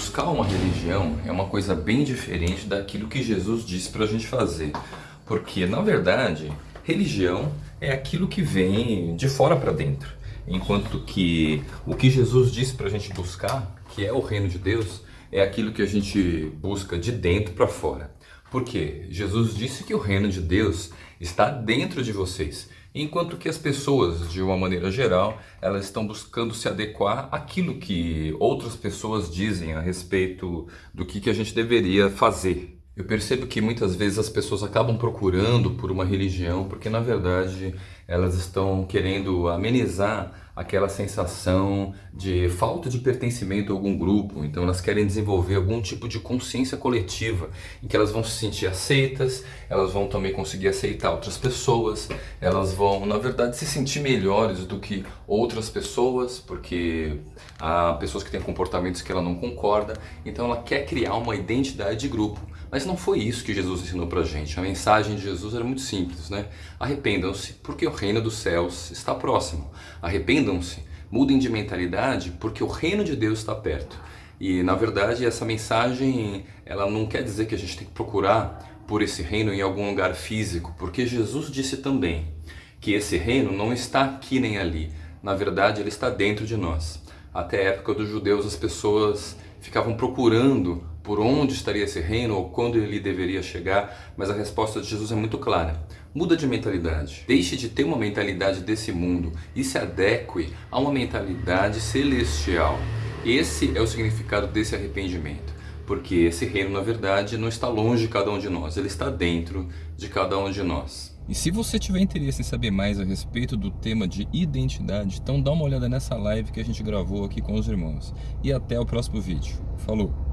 buscar uma religião é uma coisa bem diferente daquilo que Jesus disse para a gente fazer. Porque, na verdade, religião é aquilo que vem de fora para dentro. Enquanto que o que Jesus disse para a gente buscar, que é o reino de Deus, é aquilo que a gente busca de dentro para fora. Porque Jesus disse que o reino de Deus está dentro de vocês, enquanto que as pessoas, de uma maneira geral, elas estão buscando se adequar àquilo que outras pessoas dizem a respeito do que, que a gente deveria fazer. Eu percebo que muitas vezes as pessoas acabam procurando por uma religião porque, na verdade, elas estão querendo amenizar aquela sensação de falta de pertencimento a algum grupo. Então elas querem desenvolver algum tipo de consciência coletiva em que elas vão se sentir aceitas, elas vão também conseguir aceitar outras pessoas, elas vão, na verdade, se sentir melhores do que outras pessoas, porque há pessoas que têm comportamentos que ela não concorda. Então ela quer criar uma identidade de grupo. Mas não foi isso que Jesus ensinou pra gente. A mensagem de Jesus era muito simples, né? Arrependam-se, porque o reino dos céus está próximo. Arrependam-se, mudem de mentalidade, porque o reino de Deus está perto. E na verdade essa mensagem, ela não quer dizer que a gente tem que procurar por esse reino em algum lugar físico, porque Jesus disse também que esse reino não está aqui nem ali. Na verdade, ele está dentro de nós. Até a época dos judeus, as pessoas ficavam procurando por onde estaria esse reino ou quando ele deveria chegar, mas a resposta de Jesus é muito clara. Muda de mentalidade. Deixe de ter uma mentalidade desse mundo e se adeque a uma mentalidade celestial. Esse é o significado desse arrependimento. Porque esse reino, na verdade, não está longe de cada um de nós, ele está dentro de cada um de nós. E se você tiver interesse em saber mais a respeito do tema de identidade, então dá uma olhada nessa live que a gente gravou aqui com os irmãos. E até o próximo vídeo. Falou!